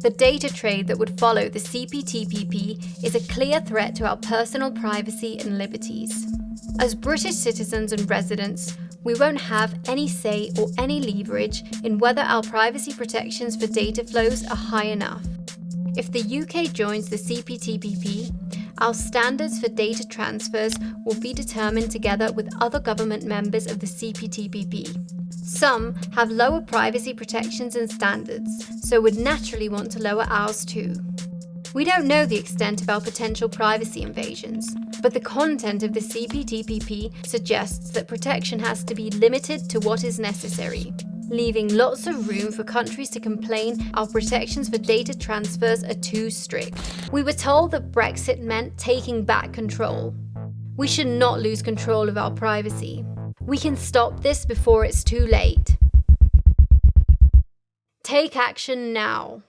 The data trade that would follow the CPTPP is a clear threat to our personal privacy and liberties. As British citizens and residents, we won't have any say or any leverage in whether our privacy protections for data flows are high enough. If the UK joins the CPTPP, our standards for data transfers will be determined together with other government members of the CPTPP. Some have lower privacy protections and standards, so would naturally want to lower ours too. We don't know the extent of our potential privacy invasions, but the content of the CPTPP suggests that protection has to be limited to what is necessary leaving lots of room for countries to complain our protections for data transfers are too strict. We were told that Brexit meant taking back control. We should not lose control of our privacy. We can stop this before it's too late. Take action now.